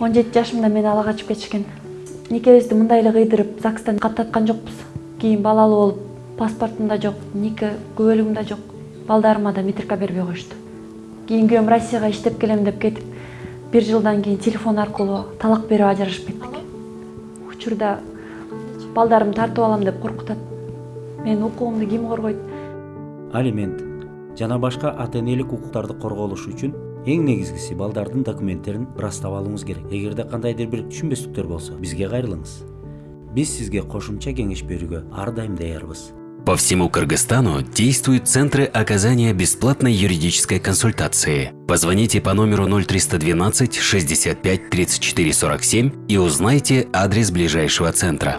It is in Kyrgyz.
он жети жашымда мени ала качып кетишкен. Никебизди мындай эле кыйдырып загстан каттаткан жокпуз. Кийин балалуу болуп паспортум да жок нике күбөлүгүм да жок балдарыма да метрика бербей коюшту. Кийин күйөөм россияга иштеп келем деп кетип бир жылдан кийин телефон аркылуу талак берип ажырашып кеттик. Учурда балдарымды тартып алам деп коркутат. Менин укугумду ким коргойт? Алимент. Жана башка ата энелик укуктарды корголуш үчүн эң негизгиси балдардын документтерин ырастап алууңуз керек эгерде кандайдыр бир түшүнбөстүктөр болсо бизге кайрылыңыз биз сизге кошумча кеңеш берүүгө ар даярбыз По всему Кыргызстану действуют центры оказания бесплатной юридической консультации. Позвоните по номеру 0312 65 34 47 и узнайте адрес ближайшего центра.